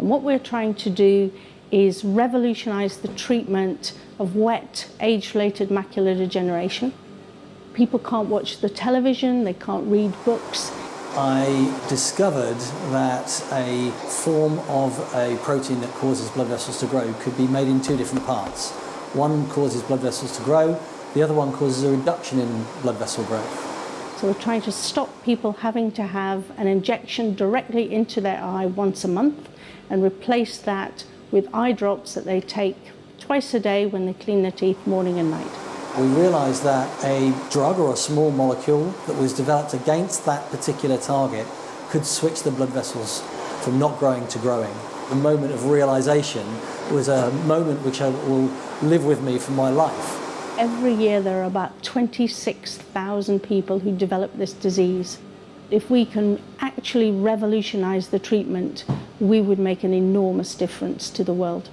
And what we're trying to do is revolutionise the treatment of wet, age-related macular degeneration. People can't watch the television, they can't read books. I discovered that a form of a protein that causes blood vessels to grow could be made in two different parts. One causes blood vessels to grow, the other one causes a reduction in blood vessel growth. So we're trying to stop people having to have an injection directly into their eye once a month and replace that with eye drops that they take twice a day when they clean their teeth morning and night. We realised that a drug or a small molecule that was developed against that particular target could switch the blood vessels from not growing to growing. The moment of realisation was a moment which I will live with me for my life. Every year there are about 26,000 people who develop this disease. If we can actually revolutionise the treatment, we would make an enormous difference to the world.